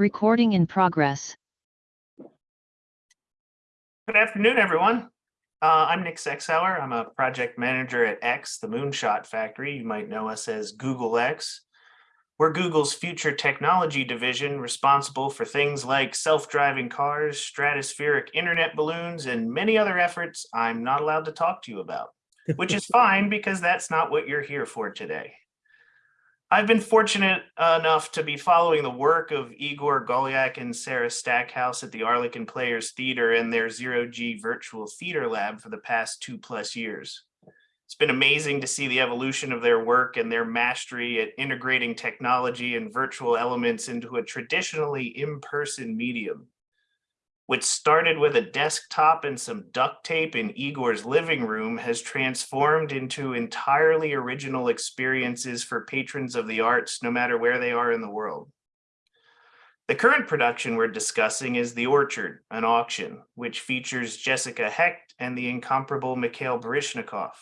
Recording in progress. Good afternoon, everyone. Uh, I'm Nick Sexauer. I'm a project manager at X, the Moonshot Factory. You might know us as Google X. We're Google's future technology division responsible for things like self-driving cars, stratospheric internet balloons, and many other efforts I'm not allowed to talk to you about, which is fine because that's not what you're here for today. I've been fortunate enough to be following the work of Igor Golyak and Sarah Stackhouse at the Arlekin Players Theater and their Zero G Virtual Theater Lab for the past two plus years. It's been amazing to see the evolution of their work and their mastery at integrating technology and virtual elements into a traditionally in-person medium. Which started with a desktop and some duct tape in Igor's living room has transformed into entirely original experiences for patrons of the arts, no matter where they are in the world. The current production we're discussing is The Orchard, an auction, which features Jessica Hecht and the incomparable Mikhail Baryshnikov.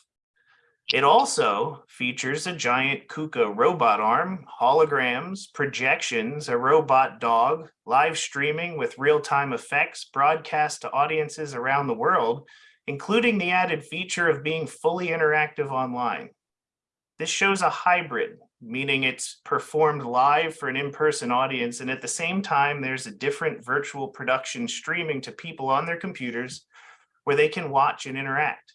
It also features a giant KUKA robot arm, holograms, projections, a robot dog, live streaming with real-time effects broadcast to audiences around the world, including the added feature of being fully interactive online. This shows a hybrid, meaning it's performed live for an in-person audience, and at the same time, there's a different virtual production streaming to people on their computers where they can watch and interact.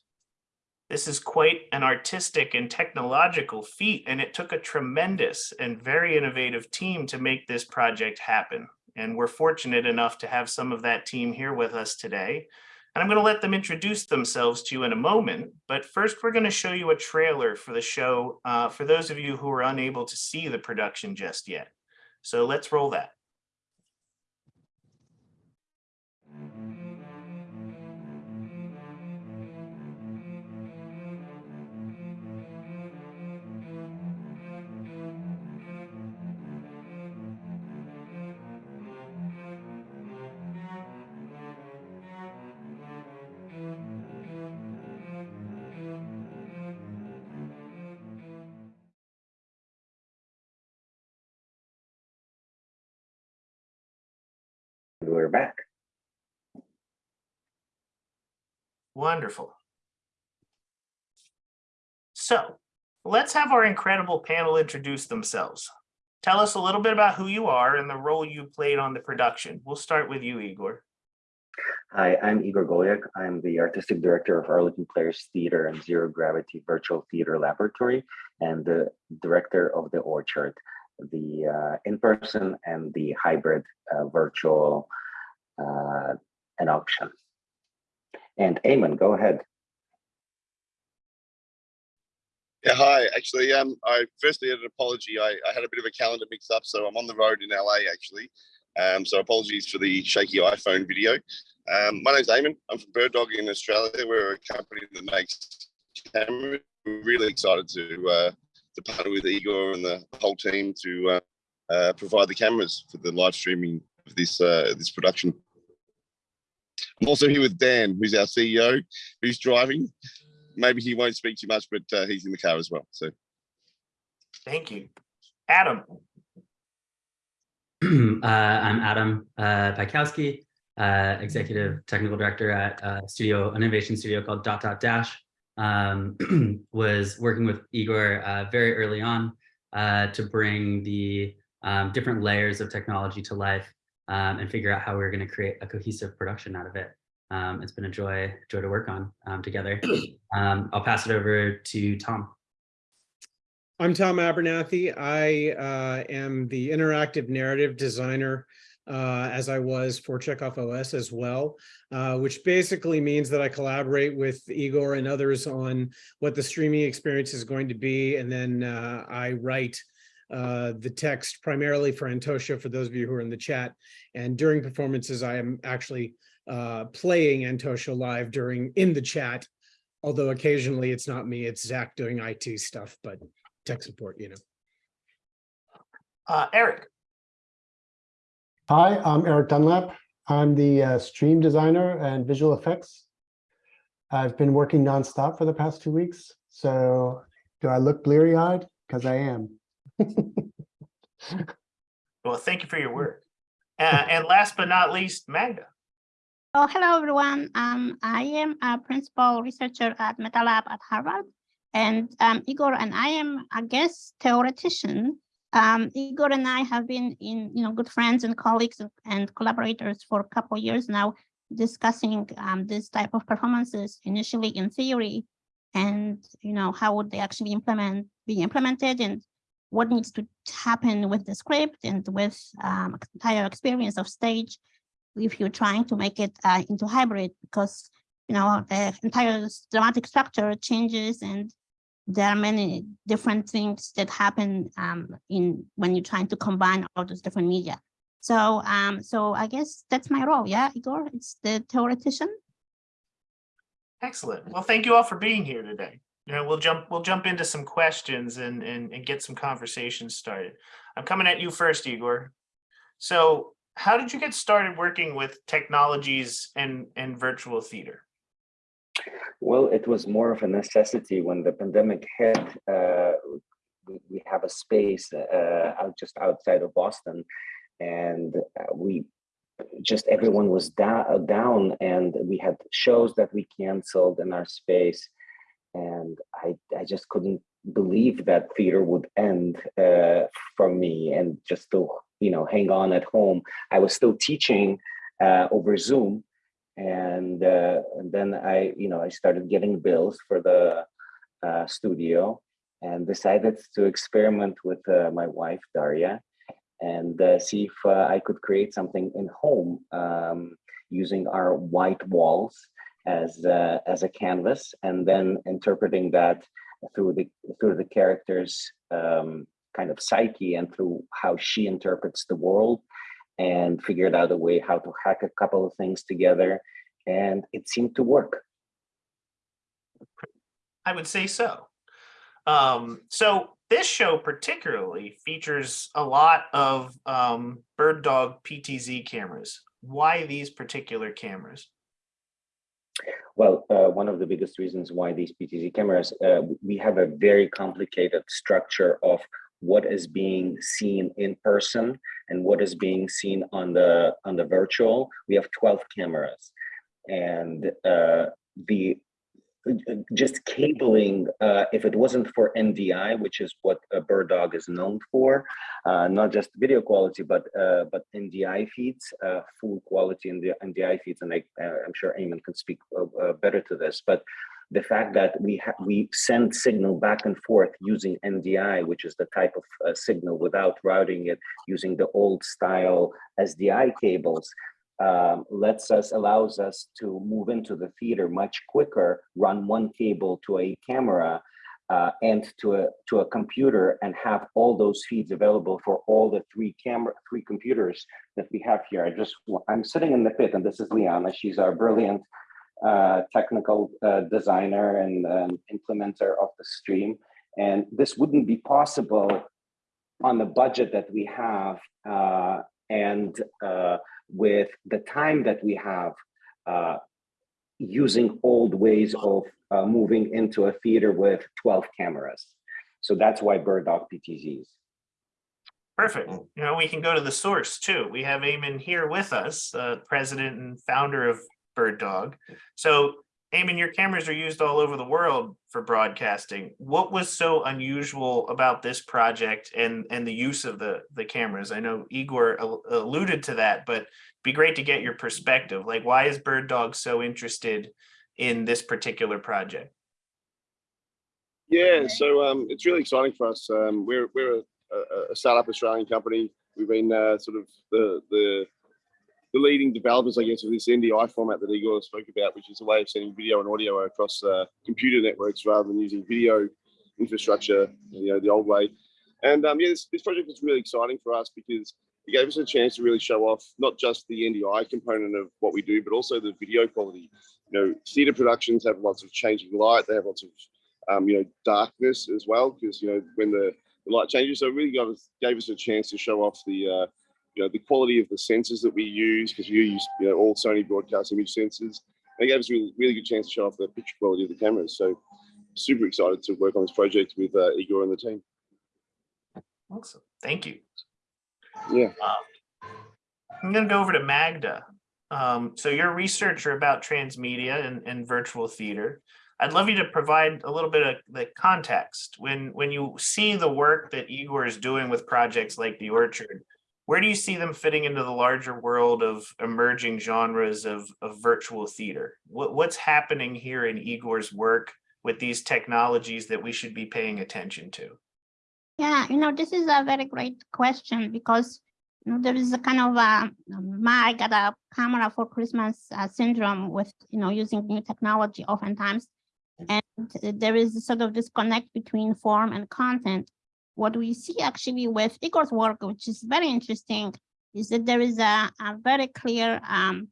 This is quite an artistic and technological feat, and it took a tremendous and very innovative team to make this project happen. And we're fortunate enough to have some of that team here with us today. And I'm going to let them introduce themselves to you in a moment. But first, we're going to show you a trailer for the show uh, for those of you who are unable to see the production just yet. So let's roll that. Wonderful. So let's have our incredible panel introduce themselves. Tell us a little bit about who you are and the role you played on the production. We'll start with you, Igor. Hi, I'm Igor Golyak. I'm the artistic director of Arlekin Players Theater and Zero Gravity Virtual Theater Laboratory and the director of The Orchard, the uh, in-person and the hybrid uh, virtual uh, an option. And Eamon, go ahead. Yeah, hi. Actually, um, I firstly had an apology. I, I had a bit of a calendar mix up, so I'm on the road in LA actually. Um, so apologies for the shaky iPhone video. Um, my name's Eamon. I'm from Bird Dog in Australia. We're a company that makes cameras. We're really excited to uh, to partner with Igor and the whole team to uh, uh, provide the cameras for the live streaming of this uh, this production. I'm also here with Dan, who's our CEO, who's driving. Maybe he won't speak too much, but uh, he's in the car as well. So Thank you. Adam. uh, I'm Adam uh, Bykowski, uh, Executive Technical Director at a studio, an innovation studio called Dot Dot Dash. Um, was working with Igor uh, very early on uh, to bring the um, different layers of technology to life um, and figure out how we are going to create a cohesive production out of it. Um, it's been a joy, joy to work on um, together. Um, I'll pass it over to Tom. I'm Tom Abernathy. I uh, am the interactive narrative designer uh, as I was for Chekhov OS as well, uh, which basically means that I collaborate with Igor and others on what the streaming experience is going to be. And then uh, I write uh, the text primarily for Antosha, for those of you who are in the chat. And during performances, I am actually uh, playing Antosha live during in the chat, although occasionally it's not me, it's Zach doing IT stuff, but tech support, you know. Uh, Eric. Hi, I'm Eric Dunlap. I'm the uh, stream designer and visual effects. I've been working nonstop for the past two weeks. So do I look bleary eyed? Because I am. Well, thank you for your work. Uh, and last but not least, Magda. Oh, hello, everyone. Um, I am a principal researcher at MetaLab at Harvard. And um, Igor and I am a guest theoretician. Um, Igor and I have been in, you know, good friends and colleagues and- collaborators for a couple of years now, discussing um, this type of performances initially in theory and, you know, how would they actually implement, be implemented and what needs to happen with the script and with um, entire experience of stage if you're trying to make it uh, into hybrid because you know the entire dramatic structure changes and there are many different things that happen um, in when you're trying to combine all those different media. So um, so I guess that's my role. Yeah, Igor, it's the theoretician. Excellent. Well, thank you all for being here today. Know, we'll jump, we'll jump into some questions and, and, and get some conversations started. I'm coming at you first, Igor. So how did you get started working with technologies and, and virtual theater? Well, it was more of a necessity when the pandemic hit. Uh, we, have a space uh, out just outside of Boston, and uh, we just everyone was down, and we had shows that we canceled in our space, and I I just couldn't believe that theater would end uh, for me, and just to you know hang on at home. I was still teaching uh, over Zoom, and, uh, and then I, you know, I started getting bills for the uh, studio and decided to experiment with uh, my wife Daria and uh, see if I could create something in home um, using our white walls as uh, as a canvas, and then interpreting that through the through the characters' um, kind of psyche and through how she interprets the world and figured out a way how to hack a couple of things together and it seemed to work I would say so. Um, so this show particularly features a lot of um, bird dog PTZ cameras. Why these particular cameras? Well uh, one of the biggest reasons why these ptz cameras uh, we have a very complicated structure of what is being seen in person and what is being seen on the on the virtual. We have 12 cameras. And uh, the just cabling, uh, if it wasn't for NDI, which is what a bird dog is known for, uh, not just video quality, but uh, but NDI feeds, uh, full quality the NDI feeds, and I, uh, I'm sure Eamon can speak uh, uh, better to this. But the fact that we we send signal back and forth using NDI, which is the type of uh, signal without routing it using the old style SDI cables, um, lets us allows us to move into the theater much quicker, run one cable to a camera uh, and to a to a computer, and have all those feeds available for all the three camera three computers that we have here. I just I'm sitting in the pit, and this is Liana. She's our brilliant uh, technical uh, designer and um, implementer of the stream, and this wouldn't be possible on the budget that we have uh, and uh, with the time that we have uh, using old ways of uh, moving into a theater with 12 cameras. So that's why Bird Dog PTZs. Perfect. You know, we can go to the source too. We have Eamon here with us, uh, president and founder of Bird Dog. So Eamon, your cameras are used all over the world for broadcasting. What was so unusual about this project and, and the use of the, the cameras? I know Igor al- alluded to that, but be great to get your perspective. Like, why is Bird Dog so interested in this particular project? Yeah, so um, it's really exciting for us. Um, we're we're a, a, a startup Australian company. We've been uh, sort of the, the the leading developers, I guess, of this NDI format that Igor spoke about, which is a way of sending video and audio across uh, computer networks rather than using video infrastructure, you know, the old way. And um, yeah, this, this project was really exciting for us because it gave us a chance to really show off not just the NDI component of what we do, but also the video quality. You know, theatre productions have lots of changing light. They have lots of um, you know, darkness as well, because you know when the, the light changes. So it really gave us, gave us a chance to show off the uh, you know the quality of the sensors that we use, because we use you know all Sony broadcast image sensors. And it gave us a really, really good chance to show off the picture quality of the cameras. So super excited to work on this project with uh, Igor and the team. Awesome. Thank you. Yeah. I'm gonna go over to Magda. Um, so you're a researcher about transmedia and, and virtual theater. I'd love you to provide a little bit of the context. When, when you see the work that Igor is doing with projects like The Orchard, where do you see them fitting into the larger world of emerging genres of, of virtual theater? What, what's happening here in Igor's work with these technologies that we should be paying attention to? Yeah, you know, this is a very great question because you know, there is a kind of a, um, my I got a camera for Christmas uh, syndrome with, you know, using new technology oftentimes. Mm-hmm. And uh, there is sort of disconnect between form and content. What we see actually with Igor's work, which is very interesting, is that there is a, a very clear um,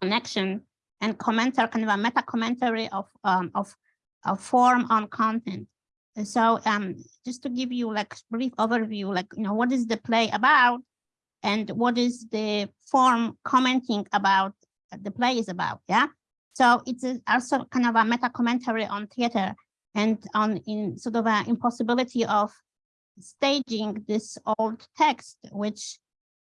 connection and commentary, kind of a meta commentary of, um, of, of form on content. And So um, just to give you like brief overview, like, you know, what is the play about? And what is the form commenting about the play is about, yeah? So it's also kind of a meta commentary on theater and on in sort of an impossibility of staging this old text, which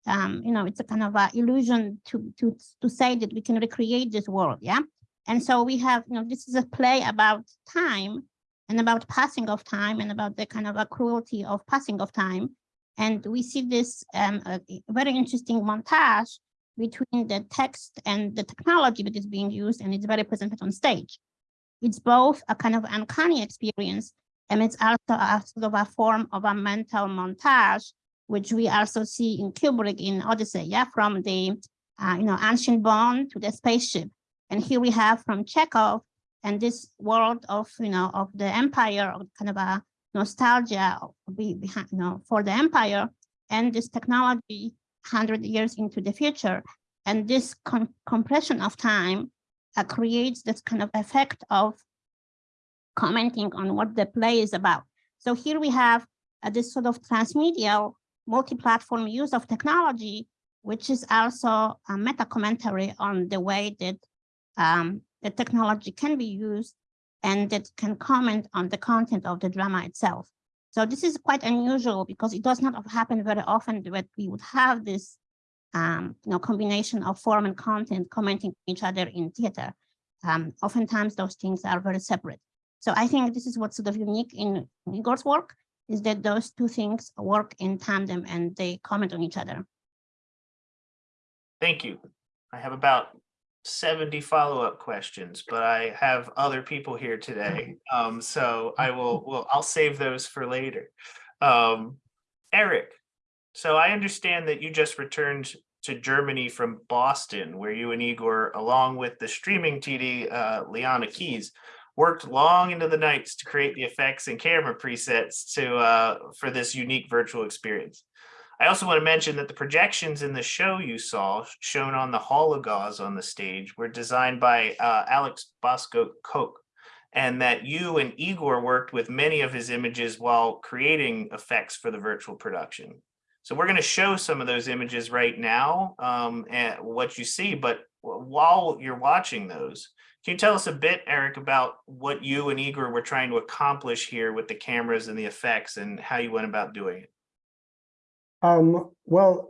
um, you know, it's a kind of an illusion to to to say that we can recreate this world, yeah. And so we have, you know, this is a play about time and about passing of time and about the kind of a cruelty of passing of time. And we see this um, very interesting montage between the text and the technology that is being used, and it's very presented on stage. It's both a kind of uncanny experience, and it's also a sort of a form of a mental montage, which we also see in Kubrick in Odyssey, yeah, from the uh, you know ancient bond to the spaceship. And here we have from Chekhov and this world of you know of the empire, of kind of a nostalgia behind, you know, for the empire, and this technology 100 years into the future. And this com compression of time uh, creates this kind of effect of commenting on what the play is about. So here we have uh, this sort of transmedial multi-platform use of technology, which is also a meta commentary on the way that um, the technology can be used and that can comment on the content of the drama itself. So this is quite unusual because it does not happen very often that we would have this um, you know, combination of form and content commenting each other in theater. Um, oftentimes those things are very separate. So I think this is what's sort of unique in Igor's work is that those two things work in tandem and they comment on each other. Thank you. I have about seventy follow-up questions, but I have other people here today. Um, so I will, well, I'll save those for later. Um, Eric, so I understand that you just returned to Germany from Boston, where you and Igor, along with the streaming TD, uh, Liana Keys, worked long into the nights to create the effects and camera presets to, uh, for this unique virtual experience. I also want to mention that the projections in the show you saw shown on the hologauze on the stage were designed by uh, Alex Basco Koch and that you and Igor worked with many of his images while creating effects for the virtual production. So we're going to show some of those images right now um, and what you see, but while you're watching those, can you tell us a bit, Eric, about what you and Igor were trying to accomplish here with the cameras and the effects and how you went about doing it? Um, well,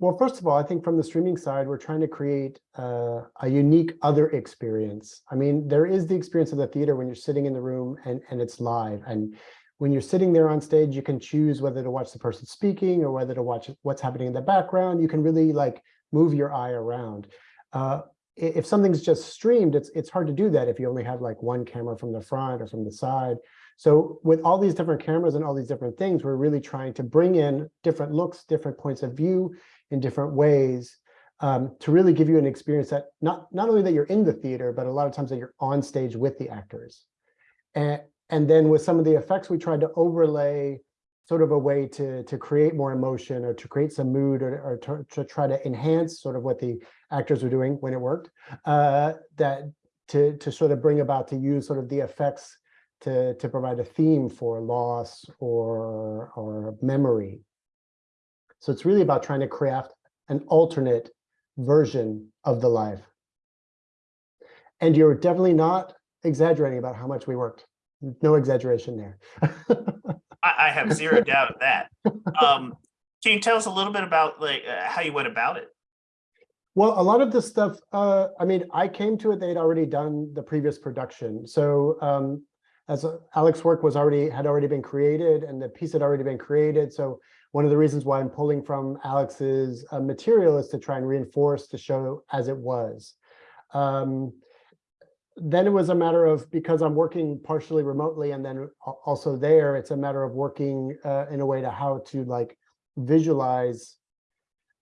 well, first of all, I think from the streaming side, we're trying to create uh, a unique other experience. I mean, there is the experience of the theater when you're sitting in the room and, and it's live. And when you're sitting there on stage, you can choose whether to watch the person speaking or whether to watch what's happening in the background. You can really like move your eye around. Uh, if something's just streamed, it's it's hard to do that if you only have like one camera from the front or from the side. So with all these different cameras and all these different things, we're really trying to bring in different looks, different points of view in different ways um, to really give you an experience that not, not only that you're in the theater, but a lot of times that you're on stage with the actors. And, and then with some of the effects, we tried to overlay sort of a way to, to create more emotion or to create some mood or, or to, to try to enhance sort of what the actors were doing when it worked, uh, that to, to sort of bring about to use sort of the effects to, to provide a theme for loss or, or memory. So it's really about trying to craft an alternate version of the life. And you're definitely not exaggerating about how much we worked. No exaggeration there. I, I have zero doubt of that. Um, Can you tell us a little bit about like uh, how you went about it? Well, a lot of this stuff, uh, I mean, I came to it, they'd already done the previous production. So um, as uh, Alex's work was already, had already been created and the piece had already been created. So one of the reasons why I'm pulling from Alex's uh, material is to try and reinforce the show as it was. Um, then it was a matter of, because I'm working partially remotely and then also there, it's a matter of working uh, in a way to how to like visualize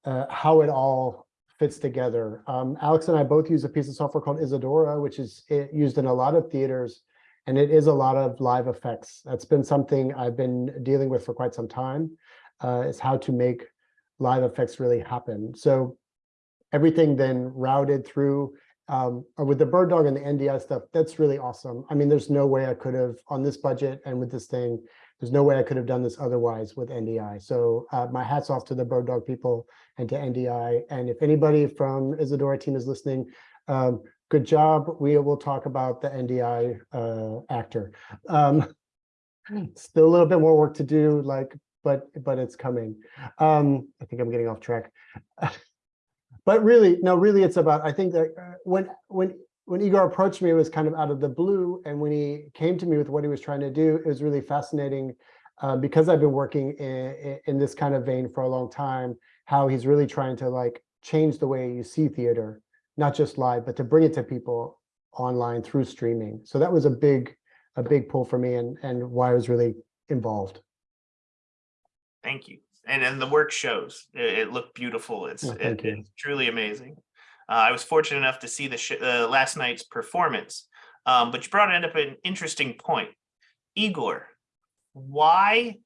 uh, how it all fits together. Um, Alex and I both use a piece of software called Isadora, which is eh, used in a lot of theaters, and it is a lot of live effects. That's been something I've been dealing with for quite some time, uh, is how to make live effects really happen. So everything then routed through um, or with the bird dog and the NDI stuff, that's really awesome. I mean, there's no way I could have on this budget and with this thing, there's no way I could have done this otherwise with NDI. So uh, my hats off to the bird dog people and to NDI. And if anybody from Isadora team is listening, um, good job. We will talk about the NDI uh, actor. Um, still a little bit more work to do, like, but but it's coming. Um, I think I'm getting off track. but really, no, really, it's about. I think that uh, when when when Igor approached me, it was kind of out of the blue, and when he came to me with what he was trying to do, it was really fascinating uh, because I've been working in, in this kind of vein for a long time. How he's really trying to like change the way you see theater, not just live, but to bring it to people online through streaming. So that was a big a big pull for me, and and why I was really involved. Thank you. And then the work shows. It, it looked beautiful. It's, Oh, it- it's truly amazing. Uh, I was fortunate enough to see the sh- uh, last night's performance, um, but you brought it up an interesting point. Igor, why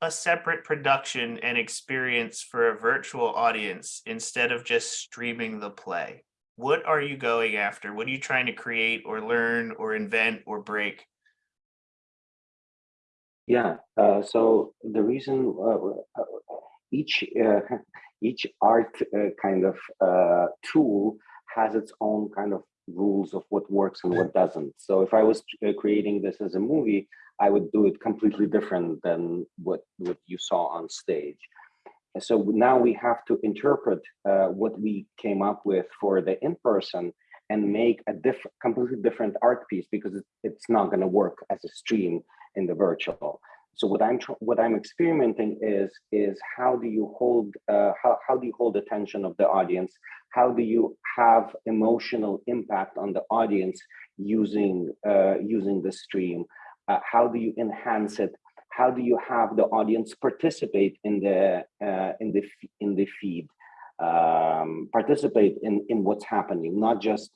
a separate production and experience for a virtual audience instead of just streaming the play? What are you going after? What are you trying to create or learn or invent or break? Yeah, uh, so the reason uh, uh, each uh, each art uh, kind of uh, tool has its own kind of rules of what works and what doesn't. So if I was creating this as a movie, I would do it completely different than what what you saw on stage. So now we have to interpret uh, what we came up with for the in person and make a different, completely different art piece because it's not going to work as a stream in the virtual. So what I'm what I'm experimenting is is how do you hold uh, how how do you hold attention of the audience? How do you have emotional impact on the audience using uh, using the stream? Uh, how do you enhance it? How do you have the audience participate in the uh, in the in the feed? Um, participate in in what's happening, not just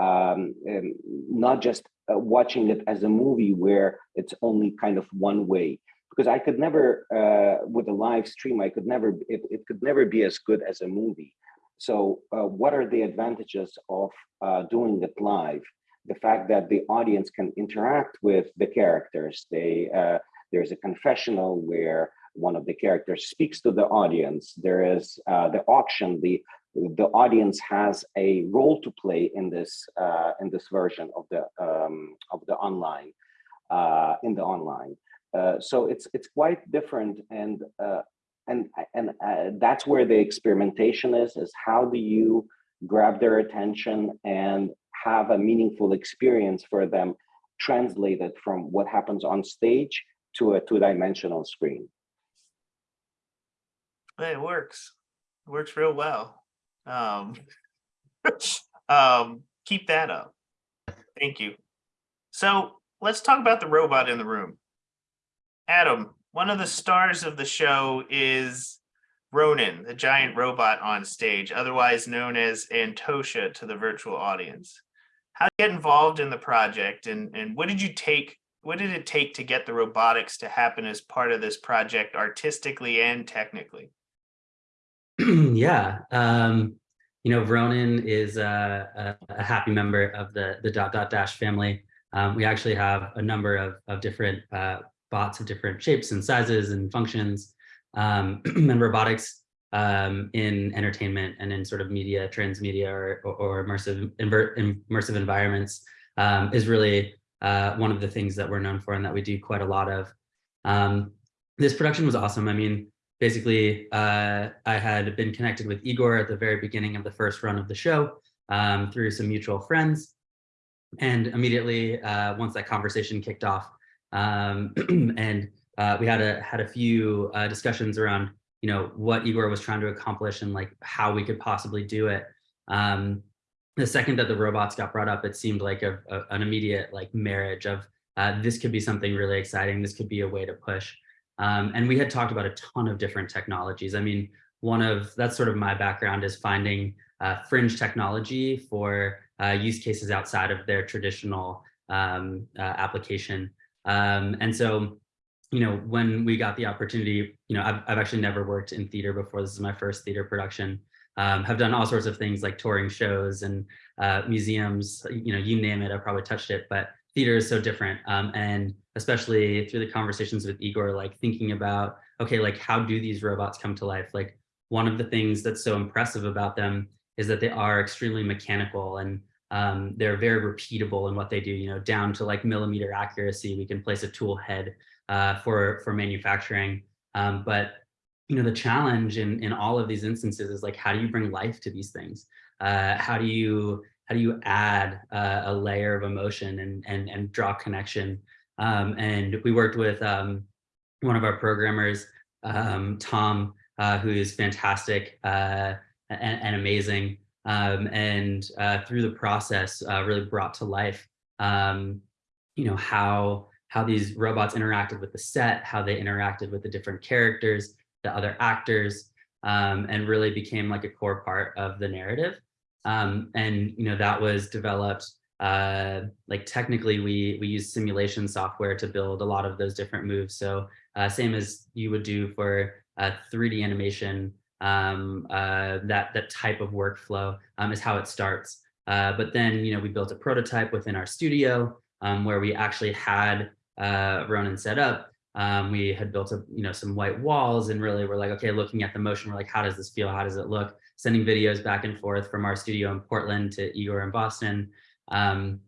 um, um, not just uh, watching it as a movie where it's only kind of one way. Because i could never uh, with a live stream i could never it, it could never be as good as a movie. So uh, what are the advantages of uh, doing it live? The fact that the audience can interact with the characters. They uh, there's a confessional where one of the characters speaks to the audience. There is uh, the auction the the audience has a role to play in this uh, in this version of the um, of the online uh, in the online. Uh, so it's it's quite different, and uh, and and uh, that's where the experimentation is. Is how do you grab their attention and have a meaningful experience for them, translated from what happens on stage to a two-dimensional screen. It works. It works real well. Um, um, keep that up. Thank you. So let's talk about the robot in the room. Adam, one of the stars of the show is Ronan, the giant robot on stage, otherwise known as Antosha to the virtual audience. How did you get involved in the project and, and what did you take, what did it take to get the robotics to happen as part of this project artistically and technically? yeah, um, you know, Ronan is a, a, a happy member of the the dot dot dash family. Um, we actually have a number of of different uh, bots of different shapes and sizes and functions, um, and robotics um, in entertainment and in sort of media, transmedia, or or, immersive immersive environments um, is really uh, one of the things that we're known for and that we do quite a lot of. Um, this production was awesome. I mean, basically, uh, I had been connected with Igor at the very beginning of the first run of the show um, through some mutual friends. And immediately, uh, once that conversation kicked off, um, and uh, we had a had a few uh, discussions around, you know, what Igor was trying to accomplish and like how we could possibly do it. Um, the second that the robots got brought up, it seemed like a, a, an immediate like marriage of uh, this could be something really exciting. This could be a way to push. Um, and we had talked about a ton of different technologies. I mean, one of that's sort of my background is finding uh, fringe technology for uh, use cases outside of their traditional um, uh, application. Um, and so, you know, when we got the opportunity, you know, I've, I've actually never worked in theater before. This is my first theater production. Um, have done all sorts of things like touring shows and uh, museums, you know, you name it, I've probably touched it, but theater is so different. Um, and especially through the conversations with Igor, like thinking about, okay, like how do these robots come to life? Like one of the things that's so impressive about them is that they are extremely mechanical and um, they're very repeatable in what they do, you know, down to like millimeter accuracy. We can place a tool head uh, for, for manufacturing. Um, but, you know, the challenge in, in all of these instances is like, how do you bring life to these things? Uh, how do you how do you add uh, a layer of emotion and and and draw connection? Um, and we worked with um, one of our programmers, um, Tom, uh, who is fantastic uh, and, and, amazing, um, and uh, through the process, uh, really brought to life, um, you know how how these robots interacted with the set, how they interacted with the different characters, the other actors, um, and really became like a core part of the narrative. And you know that was developed uh, like technically we we use simulation software to build a lot of those different moves. So uh, same as you would do for uh, 3D animation, um, uh, that that type of workflow um, is how it starts. Uh, but then you know we built a prototype within our studio um, where we actually had uh, Ronan set up. Um, we had built a, you know, some white walls and really we're like, okay, looking at the motion, we're like, how does this feel? How does it look? Sending videos back and forth from our studio in Portland to Igor in Boston um,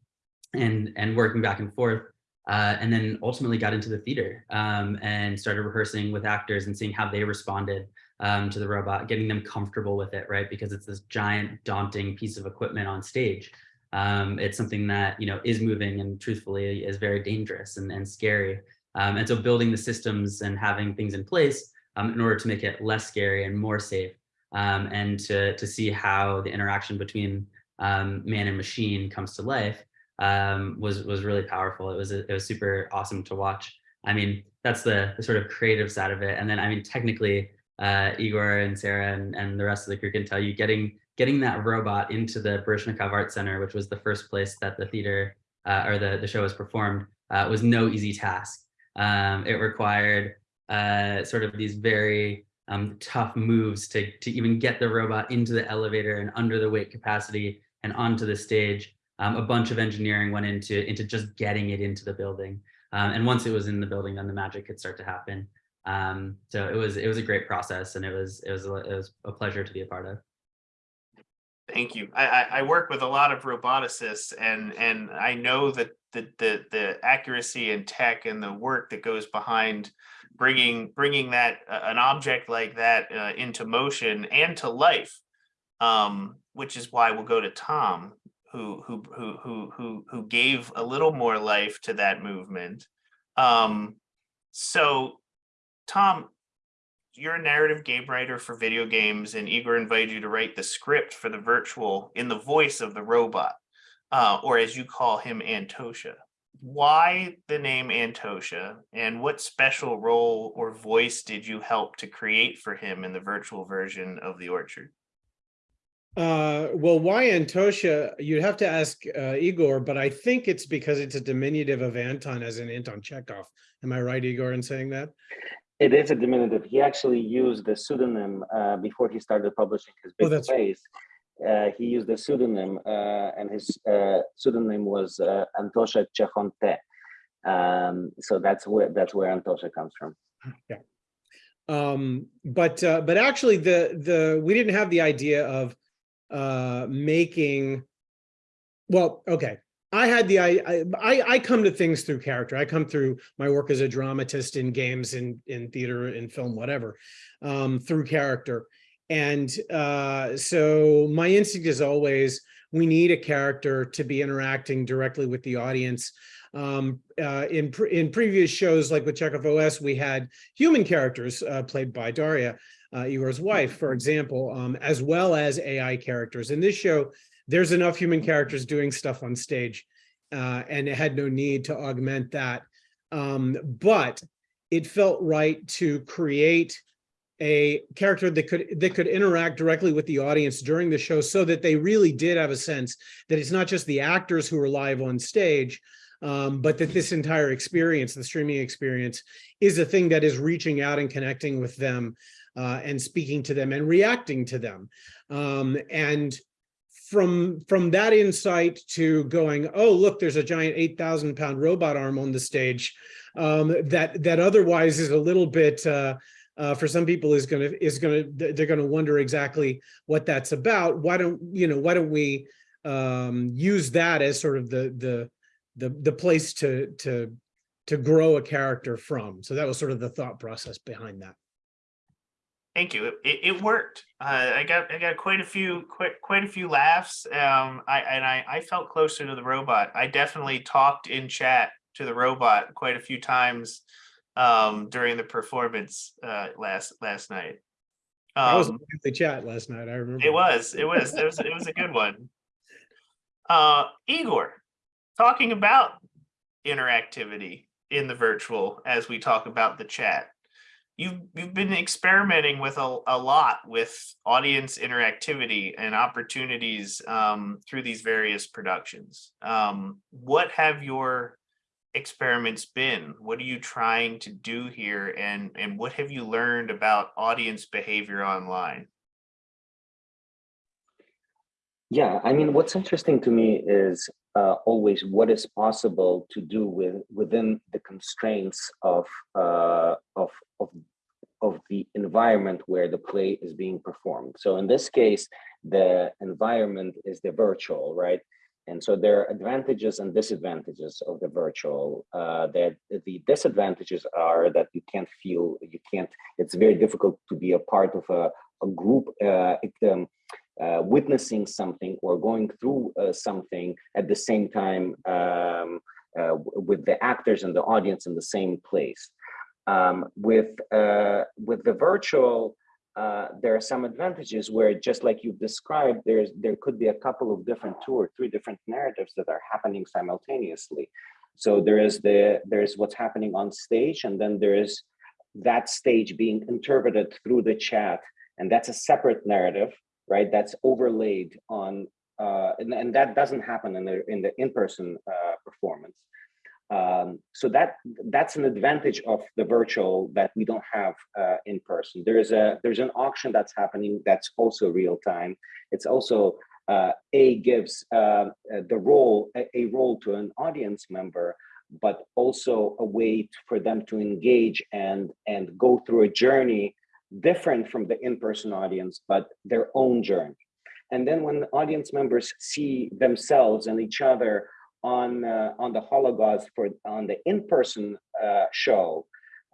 and, and working back and forth. Uh, and then ultimately got into the theater um, and started rehearsing with actors and seeing how they responded um, to the robot, getting them comfortable with it, right? Because it's this giant, daunting piece of equipment on stage. Um, it's something that, you know, is moving and truthfully is very dangerous and, and scary. Um, and so building the systems and having things in place um, in order to make it less scary and more safe um, and to, to see how the interaction between um, man and machine comes to life um, was, was really powerful. It was, it was super awesome to watch. I mean, that's the, the sort of creative side of it. And then, I mean, technically, uh, Igor and Sarah and, and the rest of the crew can tell you getting getting that robot into the Baryshnikov Art Center, which was the first place that the theater uh, or the, the show was performed, uh, was no easy task. Um, it required uh, sort of these very um, tough moves to, to even get the robot into the elevator and under the weight capacity and onto the stage. Um, a bunch of engineering went into, into just getting it into the building. Um, and once it was in the building, then the magic could start to happen. Um, so it was it was a great process, and it was it was a, it was a pleasure to be a part of. Thank you. I, I, work with a lot of roboticists and, and I know that the, the, the accuracy and tech and the work that goes behind bringing, bringing that, uh, an object like that uh, into motion and to life. Um, which is why we'll go to Tom, who, who, who, who, who, gave a little more life to that movement. Um, so Tom, you're a narrative game writer for video games and Igor invited you to write the script for the virtual in the voice of the robot, uh, or as you call him, Antosha. Why the name Antosha and what special role or voice did you help to create for him in the virtual version of the orchard? Uh, well, why Antosha? You'd have to ask uh, Igor, but I think it's because it's a diminutive of Anton as in Anton Chekhov. Am I right, Igor, in saying that? It is a diminutive. He actually used the pseudonym uh, before he started publishing his Oh, big that's- plays. Uh, he used a pseudonym, uh, and his uh, pseudonym was uh, Antosha Chekhonte. Um, so that's where that's where Antosha comes from. Um, but uh, but actually, the the we didn't have the idea of uh, making. Well, okay. I had the, I, I, I come to things through character. I come through my work as a dramatist in games, in, in theater, in film, whatever, um, through character. And uh, so my instinct is always, we need a character to be interacting directly with the audience. Um, uh, in, pre in previous shows, like with Chekhov OS, we had human characters uh, played by Daria, Igor's wife, for example, um, as well as AI characters. In this show, there's enough human characters doing stuff on stage uh, and it had no need to augment that. Um, but it felt right to create a character that could that could interact directly with the audience during the show so that they really did have a sense that it's not just the actors who are live on stage, um, but that this entire experience, the streaming experience, is a thing that is reaching out and connecting with them uh, and speaking to them and reacting to them. Um, and from from that insight to going, oh, look, there's a giant 8,000 pound robot arm on the stage um, that that otherwise is a little bit, uh, uh, for some people is gonna is gonna they're gonna wonder exactly what that's about. Why don't you know? Why don't we um, use that as sort of the the the the place to to to grow a character from? So that was sort of the thought process behind that. Thank you. It, it, it worked. Uh, I got I got quite a few quite quite a few laughs. Um, I and I I felt closer to the robot. I definitely talked in chat to the robot quite a few times um, during the performance uh, last last night. I was Um, in the chat last night. I remember. it was it was it was it was a good one. Uh, Igor, talking about interactivity in the virtual as we talk about the chat you've you've been experimenting with a, a lot with audience interactivity and opportunities um, through these various productions. Um, what have your experiments been? What are you trying to do here, and and what have you learned about audience behavior online? Yeah, I mean, what's interesting to me is uh, always what is possible to do with within the constraints of uh, of of of the environment where the play is being performed. So in this case, the environment is the virtual, right? And so there are advantages and disadvantages of the virtual. Uh, that the disadvantages are that you can't feel, you can't. It's very difficult to be a part of a, a group. Uh, um, uh, witnessing something or going through uh, something at the same time um, uh, with the actors and the audience in the same place. Um, with uh, with the virtual, uh, there are some advantages where just like you've described, there's there could be a couple of different two or three different narratives that are happening simultaneously. So there is the there's what's happening on stage, and then there is that stage being interpreted through the chat, and that's a separate narrative right? That's overlaid on, uh, and, and, that doesn't happen in the in the in-person uh, performance. Um, so that that's an advantage of the virtual that we don't have uh, in person. There's a there's an auction that's happening that's also real time. It's also uh, a gives uh, the role a, a role to an audience member, but also a way for them to engage and and go through a journey different from the in-person audience, but their own journey. And then when the audience members see themselves and each other on uh, on the hologauze for on the in-person uh, show,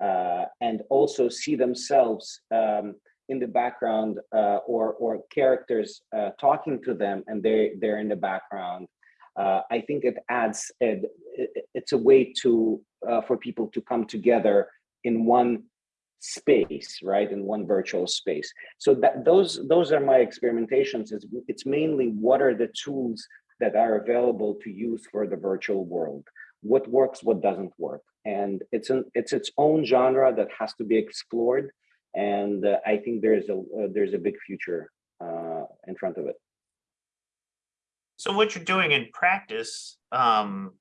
uh, and also see themselves um, in the background uh, or or characters uh, talking to them, and they they're in the background. Uh, I think it adds it, it's a way to for people to come together in one space right in one virtual space so that those those are my experimentations it's, it's mainly what are the tools that are available to use for the virtual world. What works what doesn't work. And it's an it's its own genre that has to be explored. And uh, i think there's a uh, there's a big future uh, in front of it. So what you're doing in practice um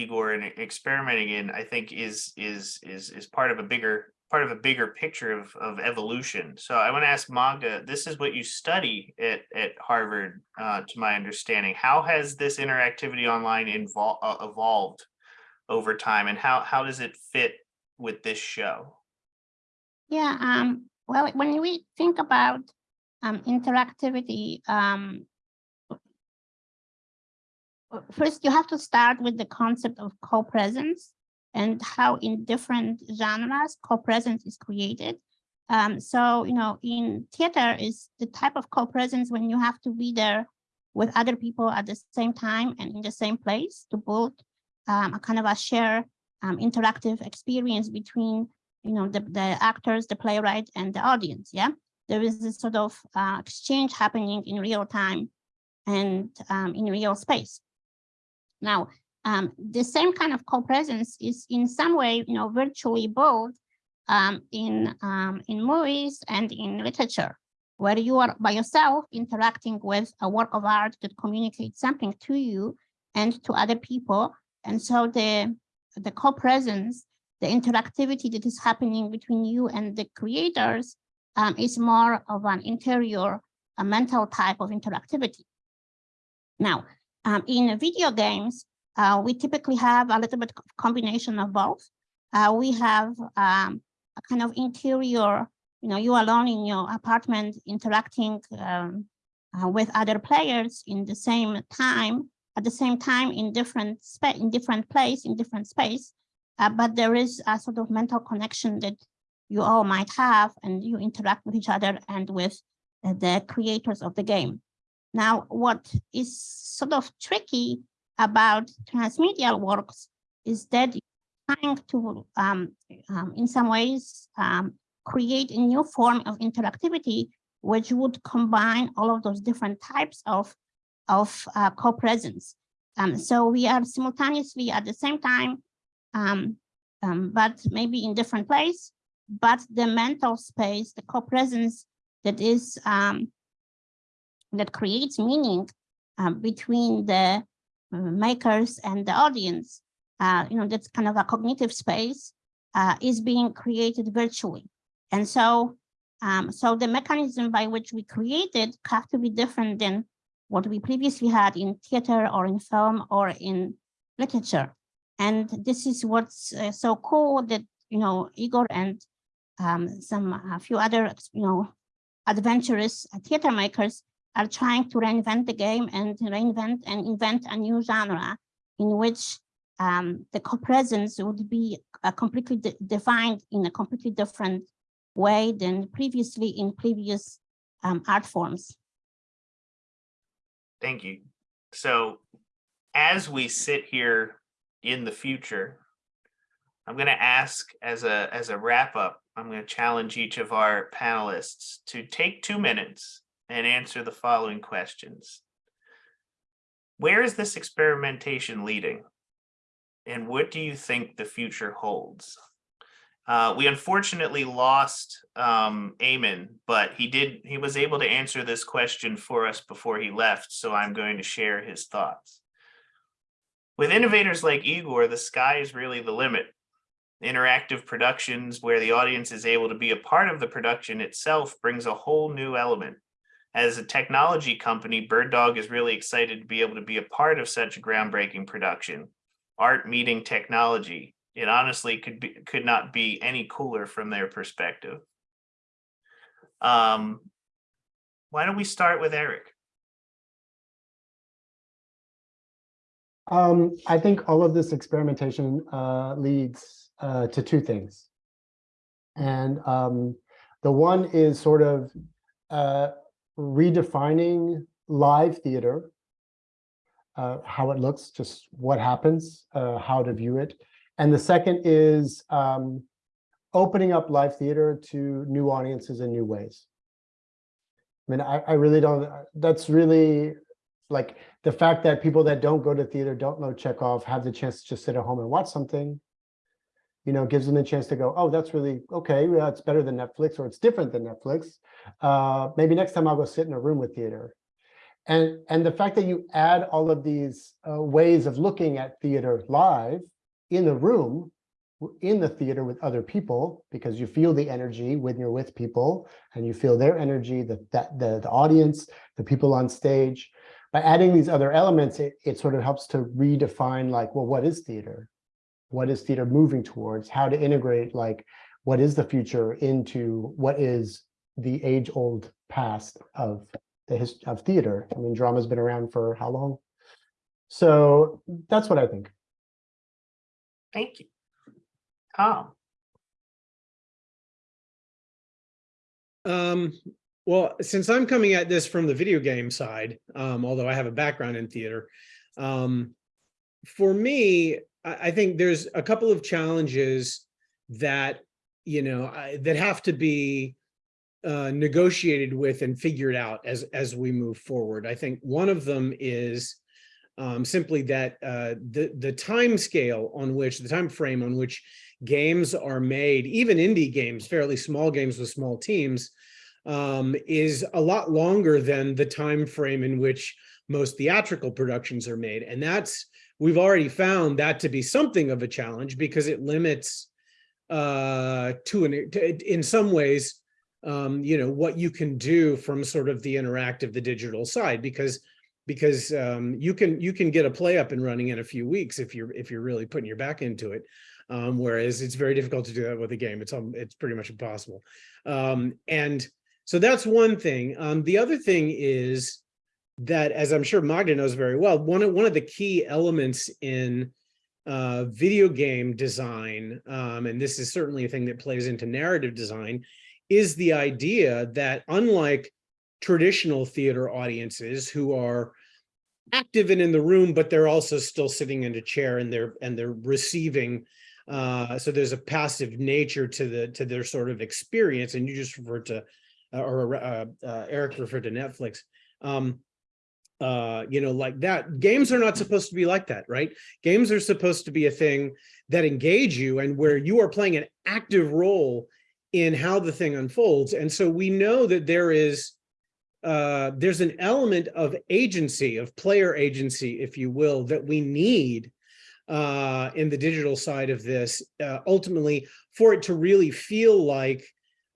igor and experimenting in i think is is is is part of a bigger part of a bigger picture of, of evolution. So I want to ask Magda, this is what you study at, at Harvard, uh, to my understanding. How has this interactivity online uh, evolved over time and how, how does it fit with this show? Yeah, um, well, when we think about um, interactivity, um, first you have to start with the concept of co-presence and how in different genres co-presence is created. Um, so, you know, in theater is the type of co-presence when you have to be there with other people at the same time and in the same place to build um, a kind of a shared um, interactive experience between, you know, the, the actors, the playwright and the audience. Yeah, there is this sort of uh, exchange happening in real time and um, in real space. Now, um, the same kind of co-presence is in some way, you know, virtually both um, in, um, in movies and in literature, where you are by yourself interacting with a work of art that communicates something to you and to other people. And so the, the co-presence, the interactivity that is happening between you and the creators um, is more of an interior, a mental type of interactivity. Now, um, in video games, uh, we typically have a little bit of combination of both. Uh, we have um, a kind of interior, you know, you alone in your apartment interacting um, uh, with other players in the same time, at the same time in different space, in different place, in different space. Uh, but there is a sort of mental connection that you all might have and you interact with each other and with uh, the creators of the game. Now, what is sort of tricky about transmedia works is that trying to, um, um, in some ways, um, create a new form of interactivity, which would combine all of those different types of, of uh, co-presence. Um, so we are simultaneously at the same time, um, um, but maybe in different place, but the mental space, the co-presence that is that creates meaning between the makers and the audience, uh, you know, that's kind of a cognitive space, uh, is being created virtually. And so, um, so the mechanism by which we created have to be different than what we previously had in theater or in film or in literature. And this is what's uh, so cool that, you know, Igor and um, some a few other, you know, adventurous theater makers are trying to reinvent the game and reinvent and invent a new genre in which um, the co-presence would be uh, completely de defined in a completely different way than previously in previous um, art forms. Thank you. So as we sit here in the future, I'm going to ask as a as a wrap up, I'm going to challenge each of our panelists to take two minutes and answer the following questions. Where is this experimentation leading? And what do you think the future holds? Uh, we unfortunately lost um, Eamon, but he did he was able to answer this question for us before he left, so I'm going to share his thoughts. With innovators like Igor, the sky is really the limit. Interactive productions where the audience is able to be a part of the production itself brings a whole new element as a technology company, Bird Dog is really excited to be able to be a part of such a groundbreaking production. Art meeting technology. It honestly could be could not be any cooler from their perspective. Um, why don't we start with Eric? Um, I think all of this experimentation uh, leads uh, to two things. And um, the one is sort of uh, redefining live theater, uh, how it looks, just what happens, uh, how to view it. And the second is um, opening up live theater to new audiences in new ways. I mean, I, I really don't, that's really like the fact that people that don't go to theater, don't know Chekhov, have the chance to just sit at home and watch something you know, gives them a chance to go, oh, that's really okay. Well, it's better than Netflix or it's different than Netflix. Uh, maybe next time I'll go sit in a room with theater. And, and the fact that you add all of these uh, ways of looking at theater live in the room, in the theater with other people, because you feel the energy when you're with people and you feel their energy, the, that, the, the audience, the people on stage. By adding these other elements, it, it sort of helps to redefine like, well, what is theater? What is theater moving towards, how to integrate like what is the future into what is the age-old past of the history of theater. I mean, drama's been around for how long? So that's what I think. Thank you. Tom, Um, well, since I'm coming at this from the video game side, um, although I have a background in theater, um, for me, I, think there's a couple of challenges that, you know, that have to be uh, negotiated with and figured out as, as we move forward. I think one of them is um, simply that uh, the, the time scale on which, the time frame on which games are made, even indie games, fairly small games with small teams, um, is a lot longer than the time frame in which most theatrical productions are made. And that's, we've already found that to be something of a challenge because it limits uh, to an, to, in some ways, um, you know, what you can do from sort of the interactive, the digital side, because because um, you can you can get a play up and running in a few weeks if you're if you're really putting your back into it. Um, whereas it's very difficult to do that with a game. It's it's pretty much impossible. Um, and so that's one thing. Um, the other thing is that, as I'm sure Magda knows very well, one of one of the key elements in uh, video game design, um, and this is certainly a thing that plays into narrative design, is the idea that unlike traditional theater audiences who are active and in the room, but they're also still sitting in a chair and they're and they're receiving. Uh, so there's a passive nature to the to their sort of experience, and you just referred to, uh, or uh, uh, Eric referred to Netflix. Um, uh, you know, like that. Games are not supposed to be like that, right? Games are supposed to be a thing that engage you and where you are playing an active role in how the thing unfolds. And so we know that there is uh, there's an element of agency, of player agency, if you will, that we need uh, in the digital side of this, uh, ultimately for it to really feel like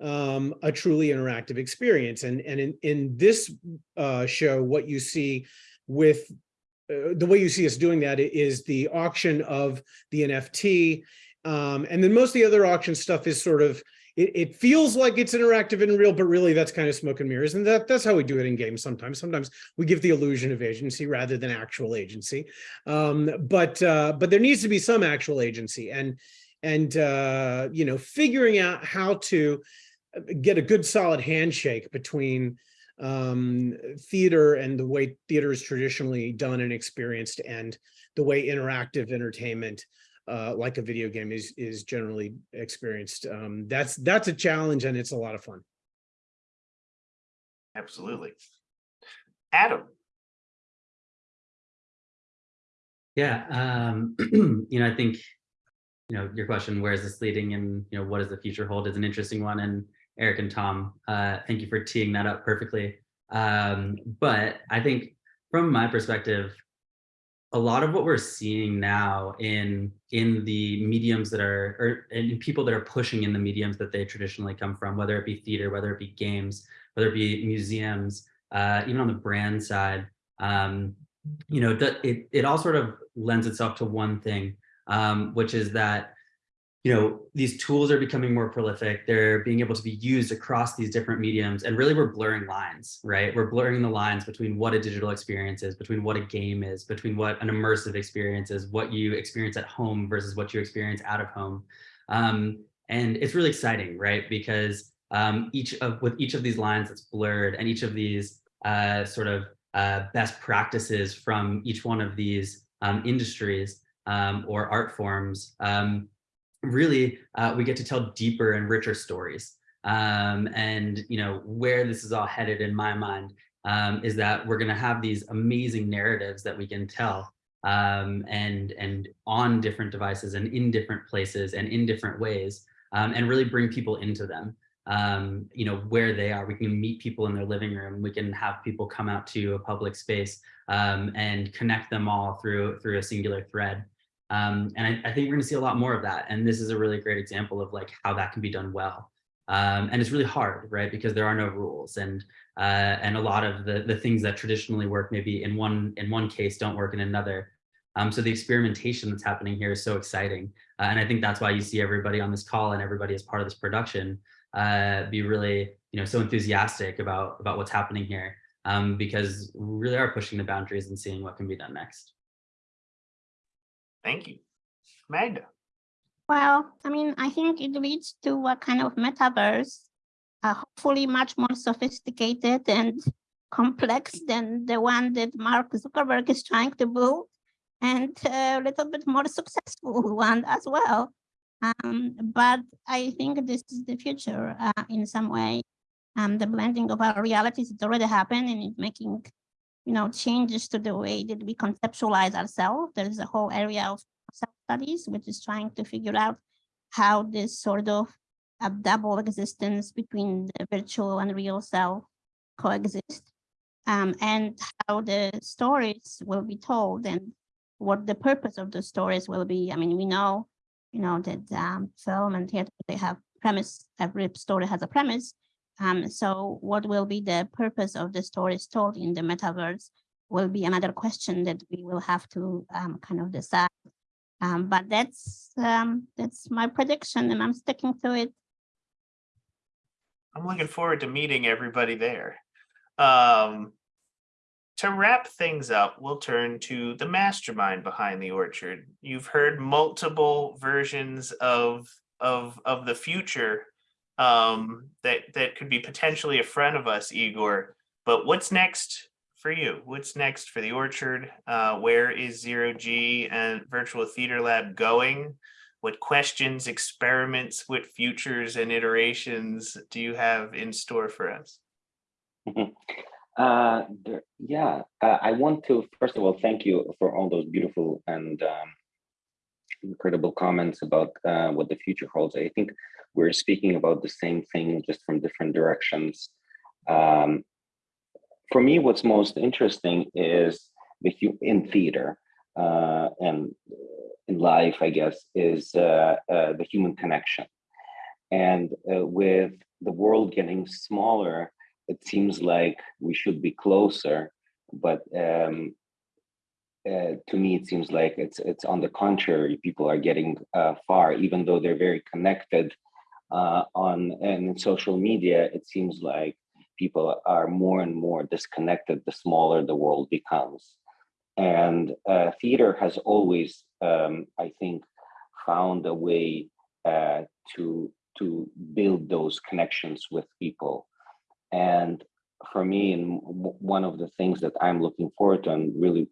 um, a truly interactive experience. And, and in, in this uh, show, what you see with uh, the way you see us doing that is the auction of the NFT. Um, and then most of the other auction stuff is sort of it, it feels like it's interactive and real, but really that's kind of smoke and mirrors. And that, that's how we do it in games sometimes. Sometimes we give the illusion of agency rather than actual agency. Um, but uh, but there needs to be some actual agency and and uh, you know figuring out how to get a good solid handshake between um, theater and the way theater is traditionally done and experienced and the way interactive entertainment uh, like a video game is is generally experienced. Um, that's that's a challenge and it's a lot of fun. absolutely. Adam, Yeah, um, you know, I think, you know, your question, where is this leading and, you know, what does the future hold is an interesting one. And Eric and Tom, uh, thank you for teeing that up perfectly. Um, but I think from my perspective, a lot of what we're seeing now in in the mediums that are or in people that are pushing in the mediums that they traditionally come from, whether it be theater, whether it be games, whether it be museums, uh, even on the brand side, um, you know, it it all sort of lends itself to one thing, um, which is that you know, these tools are becoming more prolific. They're being able to be used across these different mediums. And really, we're blurring lines, right? We're blurring the lines between what a digital experience is, between what a game is, between what an immersive experience is, what you experience at home versus what you experience out of home. Um, and it's really exciting, right? Because um, each of with each of these lines that's blurred and each of these uh, sort of uh, best practices from each one of these um, industries um, or art forms um, really uh, we get to tell deeper and richer stories. Um, and you know where this is all headed in my mind um, is that we're going to have these amazing narratives that we can tell um, and and on different devices and in different places and in different ways um, and really bring people into them. Um, you know where they are. We can meet people in their living room. We can have people come out to a public space um, and connect them all through through a singular thread. Um, and I, I, think we're going to see a lot more of that. And this is a really great example of like how that can be done well. Um, and it's really hard, right? Because there are no rules, and uh, and a lot of the the things that traditionally work maybe in one in one case don't work in another. Um, so the experimentation that's happening here is so exciting, uh, and I think that's why you see everybody on this call and everybody as part of this production uh, be really you know so enthusiastic about about what's happening here um, because we really are pushing the boundaries and seeing what can be done next. Thank you. Magda? Well, I mean, I think it leads to a kind of metaverse, uh, hopefully much more sophisticated and complex than the one that Mark Zuckerberg is trying to build, and a little bit more successful one as well. Um, but I think this is the future uh, in some way. Um, the blending of our realities is already happening and it's making, you know, changes to the way that we conceptualize ourselves. There is a whole area of self-studies, which is trying to figure out how this sort of a double existence between the virtual and real self coexist. Um, and how the stories will be told and what the purpose of the stories will be. I mean, we know, you know, that um, film and theater, they have premise, every story has a premise. Um, so what will be the purpose of the stories told in the metaverse will be another question that we will have to um, kind of decide. Um, but that's um, that's my prediction and I'm sticking to it. I'm looking forward to meeting everybody there. Um, to wrap things up, we'll turn to the mastermind behind the orchard. You've heard multiple versions of of of the future um, that that could be potentially a friend of us, Igor. But what's next for you? What's next for the orchard? Uh, where is zero G and Virtual Theater Lab going? What questions, experiments, what futures and iterations do you have in store for us? Uh, there, yeah, uh, I want to first of all thank you for all those beautiful and um, incredible comments about uh, what the future holds. I think we're speaking about the same thing, just from different directions. Um, for me, what's most interesting is the in theater uh, and in life, I guess, is uh, uh, the human connection. And uh, with the world getting smaller, it seems like we should be closer, but um, uh, to me, it seems like it's it's on the contrary. People are getting uh, far, even though they're very connected uh, on and social media. It seems like people are more and more disconnected the smaller the world becomes. And uh, theater has always, um, I think, found a way uh, to to build those connections with people. And for me, and one of the things that I'm looking forward to, and really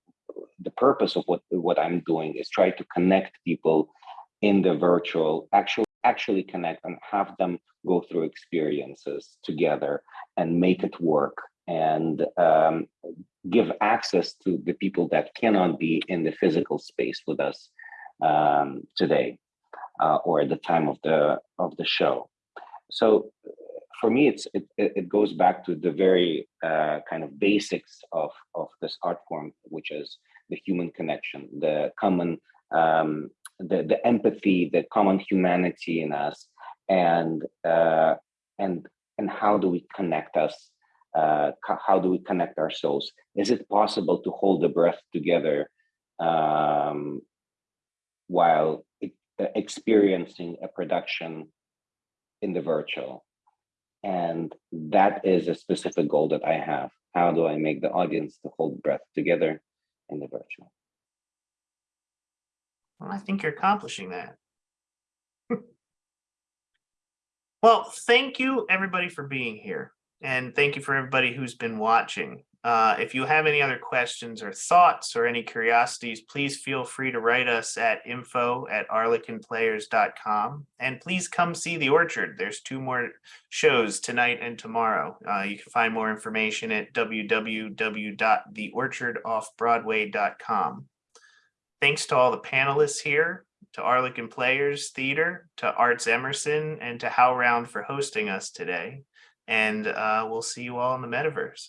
the purpose of what what I'm doing is try to connect people in the virtual, actually actually connect and have them go through experiences together and make it work and um, give access to the people that cannot be in the physical space with us um, today uh, or at the time of the of the show. So for me, it's it, it goes back to the very uh, kind of basics of of this art form, which is the human connection, the common um, the the empathy, the common humanity in us, and uh, and and how do we connect us? Uh, how do we connect our souls? Is it possible to hold the breath together um, while e- experiencing a production in the virtual? And that is a specific goal that I have. How do I make the audience to hold breath together in the virtual? Well, I think you're accomplishing that. Well, thank you, everybody, for being here. And thank you for everybody who's been watching. Uh, if you have any other questions or thoughts or any curiosities, please feel free to write us at info at arlekinplayers.com. And please come see the orchard. There's two more shows tonight and tomorrow. Uh, you can find more information at www.theorchardoffbroadway.com. Thanks to all the panelists here, to Arlekin Players Theater, to Arts Emerson, and to HowlRound for hosting us today. And uh, we'll see you all in the metaverse.